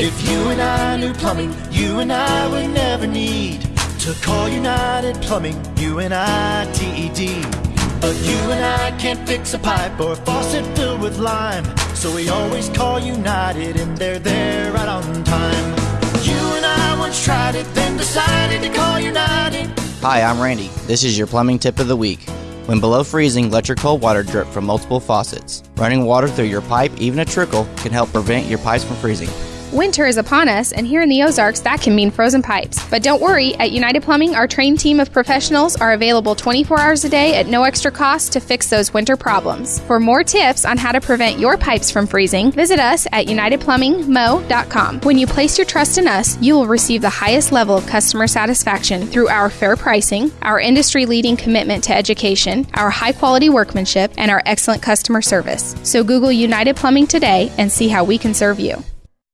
If you and I knew plumbing, you and I would never need to call United Plumbing, U N I T E D. But you and I can't fix a pipe or a faucet filled with lime. So we always call United and they're there right on time. You and I once tried it, then decided to call United. Hi, I'm Randy. This is your plumbing tip of the week. When below freezing, let your cold water drip from multiple faucets. Running water through your pipe, even a trickle, can help prevent your pipes from freezing. Winter is upon us, and here in the Ozarks, that can mean frozen pipes. But don't worry, at United Plumbing, our trained team of professionals are available 24 hours a day at no extra cost to fix those winter problems. For more tips on how to prevent your pipes from freezing, visit us at UnitedPlumbingMo.com. When you place your trust in us, you will receive the highest level of customer satisfaction through our fair pricing, our industry leading commitment to education, our high quality workmanship, and our excellent customer service. So Google United Plumbing today and see how we can serve you.